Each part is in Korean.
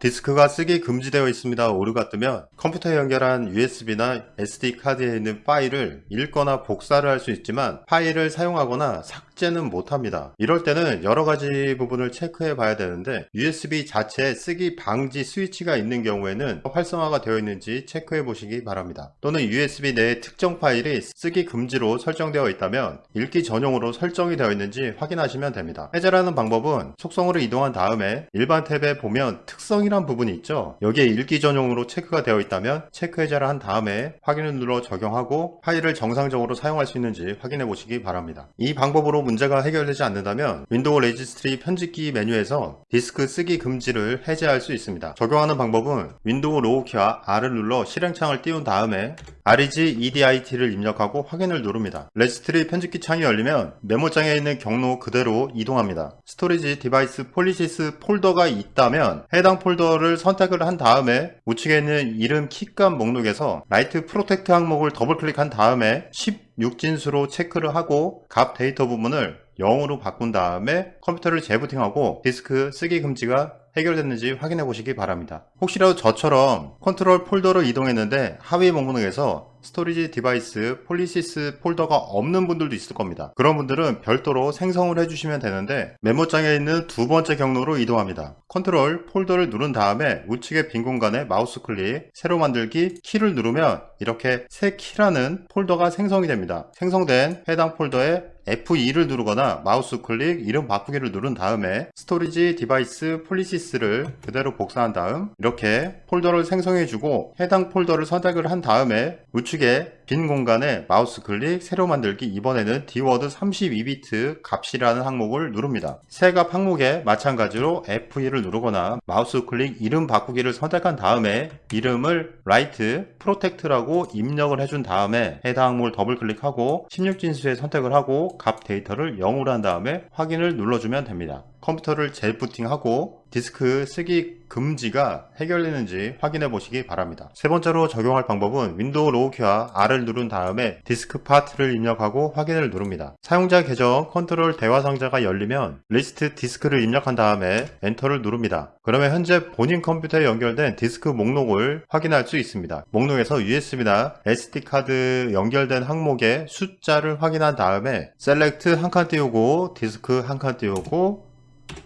디스크가 쓰기 금지되어 있습니다. 오류가 뜨면 컴퓨터에 연결한 USB나 SD카드에 있는 파일을 읽거나 복사를 할 수 있지만 파일을 사용하거나 삭제는 못합니다. 이럴 때는 여러가지 부분을 체크해 봐야 되는데 USB 자체에 쓰기 방지 스위치가 있는 경우에는 활성화가 되어 있는지 체크해 보시기 바랍니다. 또는 USB 내에 특정 파일이 쓰기 금지로 설정되어 있다면 읽기 전용으로 설정이 되어 있는지 확인하시면 됩니다. 해제하는 방법은 속성으로 이동한 다음에 일반 탭에 보면 특성이 란 부분이 있죠. 여기에 읽기 전용으로 체크가 되어 있다면 체크 해제를 한 다음에 확인을 눌러 적용하고 파일을 정상적으로 사용할 수 있는지 확인해 보시기 바랍니다. 이 방법으로 문제가 해결되지 않는다면 윈도우 registry 편집기 메뉴에서 디스크 쓰기 금지를 해제할 수 있습니다. 적용하는 방법은 윈도우 로고 키와 R을 눌러 실행창을 띄운 다음에 REG EDIT를 입력하고 확인을 누릅니다. registry 편집기 창이 열리면 메모장에 있는 경로 그대로 이동합니다. Storage Device Policies 폴더가 있다면 해당 폴더를 선택을 한 다음에 우측에 있는 이름 키값 목록에서 Write Protect 항목을 더블 클릭한 다음에 16진수로 체크를 하고 값 데이터 부분을 0으로 바꾼 다음에 컴퓨터를 재부팅하고 디스크 쓰기 금지가 해결됐는지 확인해 보시기 바랍니다. 혹시라도 저처럼 컨트롤 폴더로 이동했는데 하위 목록에서 Storage Device Policies 폴더가 없는 분들도 있을 겁니다. 그런 분들은 별도로 생성을 해주시면 되는데 메모장에 있는 두 번째 경로로 이동합니다. 컨트롤 폴더를 누른 다음에 우측의 빈 공간에 마우스 클릭 새로 만들기 키를 누르면 이렇게 새 키라는 폴더가 생성이 됩니다. 생성된 해당 폴더에 F2를 누르거나 마우스 클릭 이름 바꾸기를 누른 다음에 Storage Device Policies 를 그대로 복사한 다음 이렇게 폴더를 생성해주고 해당 폴더를 선택을 한 다음에 우측에 빈 공간에 마우스 클릭 새로 만들기 이번에는 DWORD 32비트 값이라는 항목을 누릅니다. 새 값 항목에 마찬가지로 F2를 누르거나 마우스 클릭 이름 바꾸기를 선택한 다음에 이름을 Write Protect라고 입력을 해준 다음에 해당 항목을 더블 클릭하고 16진수에 선택을 하고 값 데이터를 0으로 한 다음에 확인을 눌러주면 됩니다. 컴퓨터를 재부팅하고 디스크 쓰기 금지가 해결되는지 확인해 보시기 바랍니다. 세 번째로 적용할 방법은 윈도우 로고 키와 R을 누른 다음에 diskpart를 입력하고 확인을 누릅니다. 사용자 계정 컨트롤 대화 상자가 열리면 list disk를 입력한 다음에 엔터를 누릅니다. 그러면 현재 본인 컴퓨터에 연결된 디스크 목록을 확인할 수 있습니다. 목록에서 USB나 SD카드 연결된 항목의 숫자를 확인한 다음에 select 한 칸 띄우고 disk 한 칸 띄우고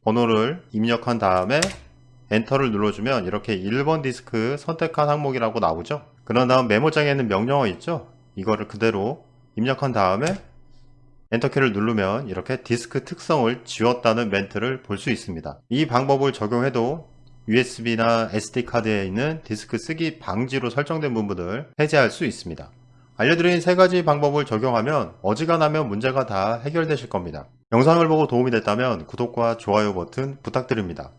번호를 입력한 다음에 엔터를 눌러주면 이렇게 1번 디스크 선택한 항목이라고 나오죠? 그런 다음 메모장에 있는 명령어 있죠? 이거를 그대로 입력한 다음에 엔터키를 누르면 이렇게 디스크 특성을 지웠다는 멘트를 볼 수 있습니다. 이 방법을 적용해도 USB나 SD카드에 있는 디스크 쓰기 방지로 설정된 부분을 해제할 수 있습니다 알려드린 세 가지 방법을 적용하면 어지간하면 문제가 다 해결되실 겁니다 영상을 보고 도움이 됐다면 구독과 좋아요 버튼 부탁드립니다.